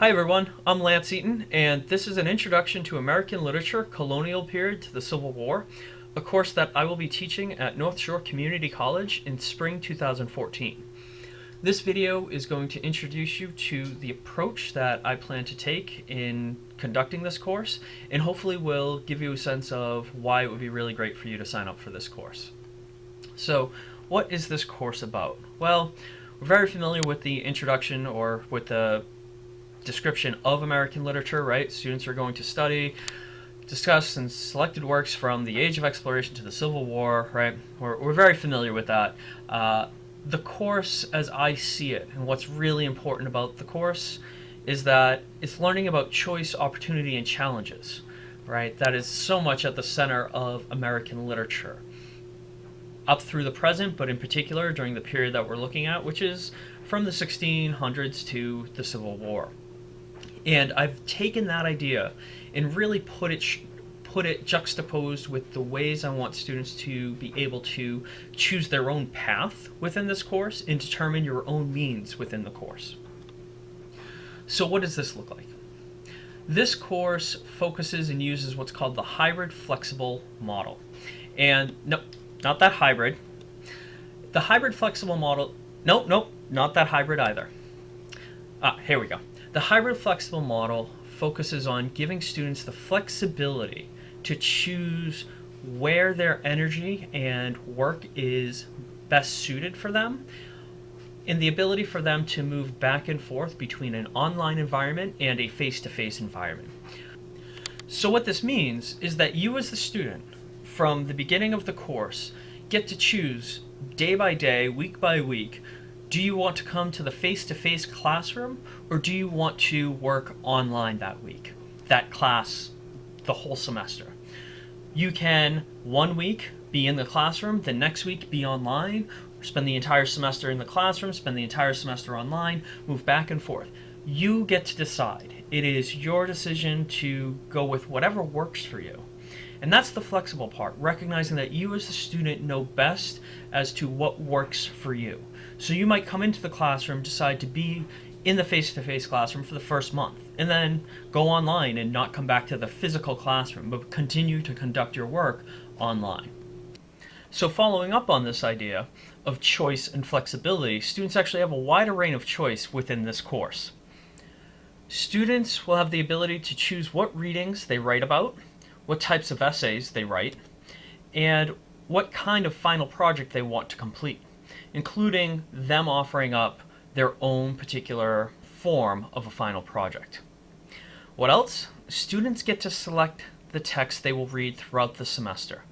Hi everyone, I'm Lance Eaton, and this is an introduction to American literature, colonial period to the Civil War, a course that I will be teaching at North Shore Community College in spring 2014. This video is going to introduce you to the approach that I plan to take in conducting this course, and hopefully will give you a sense of why it would be really great for you to sign up for this course. So, what is this course about? Well, we're very familiar with the introduction or with the description of American literature, right? Students are going to study, discuss, and selected works from the Age of Exploration to the Civil War, right? We're, we're very familiar with that. Uh, the course, as I see it, and what's really important about the course, is that it's learning about choice, opportunity, and challenges, right? That is so much at the center of American literature. Up through the present, but in particular during the period that we're looking at, which is from the 1600s to the Civil War. And I've taken that idea and really put it put it juxtaposed with the ways I want students to be able to choose their own path within this course and determine your own means within the course. So what does this look like? This course focuses and uses what's called the hybrid flexible model. And no, not that hybrid. The hybrid flexible model, nope, nope, not that hybrid either. Ah, here we go. The hybrid flexible model focuses on giving students the flexibility to choose where their energy and work is best suited for them and the ability for them to move back and forth between an online environment and a face-to-face -face environment. So what this means is that you as the student, from the beginning of the course, get to choose day by day, week by week, do you want to come to the face-to-face -face classroom or do you want to work online that week, that class, the whole semester? You can one week be in the classroom, the next week be online, spend the entire semester in the classroom, spend the entire semester online, move back and forth. You get to decide. It is your decision to go with whatever works for you. And that's the flexible part, recognizing that you as the student know best as to what works for you. So you might come into the classroom, decide to be in the face-to-face -face classroom for the first month, and then go online and not come back to the physical classroom, but continue to conduct your work online. So following up on this idea of choice and flexibility, students actually have a wider range of choice within this course. Students will have the ability to choose what readings they write about, what types of essays they write, and what kind of final project they want to complete, including them offering up their own particular form of a final project. What else? Students get to select the text they will read throughout the semester.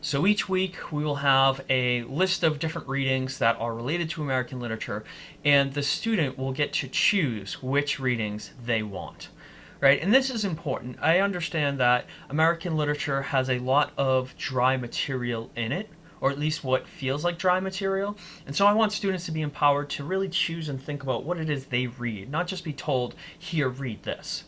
So each week we will have a list of different readings that are related to American literature and the student will get to choose which readings they want right? And this is important. I understand that American literature has a lot of dry material in it, or at least what feels like dry material. And so I want students to be empowered to really choose and think about what it is they read, not just be told, here, read this.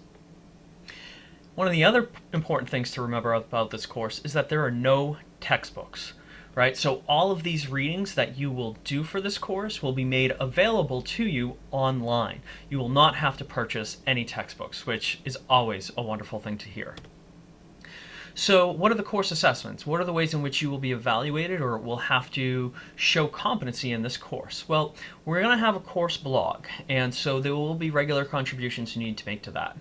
One of the other important things to remember about this course is that there are no textbooks right? So all of these readings that you will do for this course will be made available to you online. You will not have to purchase any textbooks, which is always a wonderful thing to hear. So what are the course assessments? What are the ways in which you will be evaluated or will have to show competency in this course? Well, we're going to have a course blog, and so there will be regular contributions you need to make to that.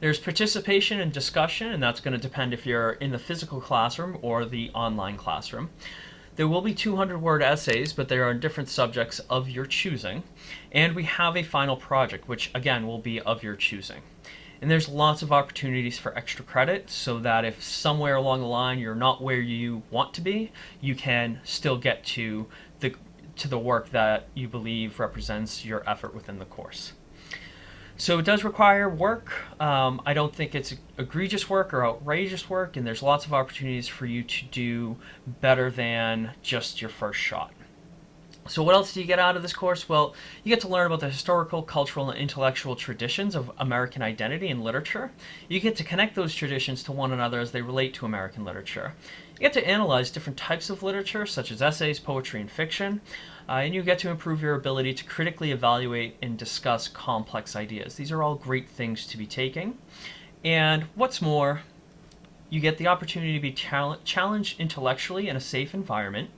There's participation and discussion, and that's going to depend if you're in the physical classroom or the online classroom. There will be 200 word essays, but they are on different subjects of your choosing. And we have a final project, which again will be of your choosing. And there's lots of opportunities for extra credit so that if somewhere along the line you're not where you want to be, you can still get to the, to the work that you believe represents your effort within the course. So it does require work. Um, I don't think it's egregious work or outrageous work, and there's lots of opportunities for you to do better than just your first shot. So, what else do you get out of this course? Well, you get to learn about the historical, cultural, and intellectual traditions of American identity and literature. You get to connect those traditions to one another as they relate to American literature. You get to analyze different types of literature, such as essays, poetry, and fiction. Uh, and you get to improve your ability to critically evaluate and discuss complex ideas. These are all great things to be taking. And what's more, you get the opportunity to be challenged intellectually in a safe environment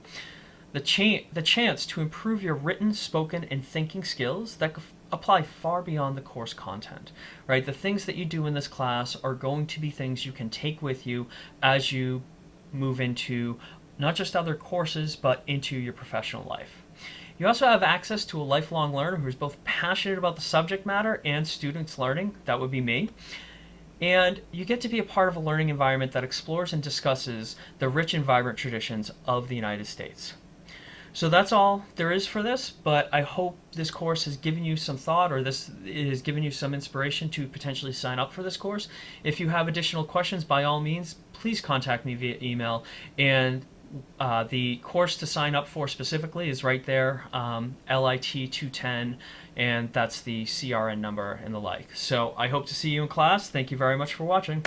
the, cha- the chance to improve your written, spoken, and thinking skills that apply far beyond the course content, right? The things that you do in this class are going to be things you can take with you as you move into not just other courses, but into your professional life. You also have access to a lifelong learner who's both passionate about the subject matter and students learning. That would be me. And you get to be a part of a learning environment that explores and discusses the rich and vibrant traditions of the United States. So that's all there is for this, but I hope this course has given you some thought or this has given you some inspiration to potentially sign up for this course. If you have additional questions, by all means, please contact me via email. And uh, the course to sign up for specifically is right there, um, LIT 210, and that's the CRN number and the like. So I hope to see you in class. Thank you very much for watching.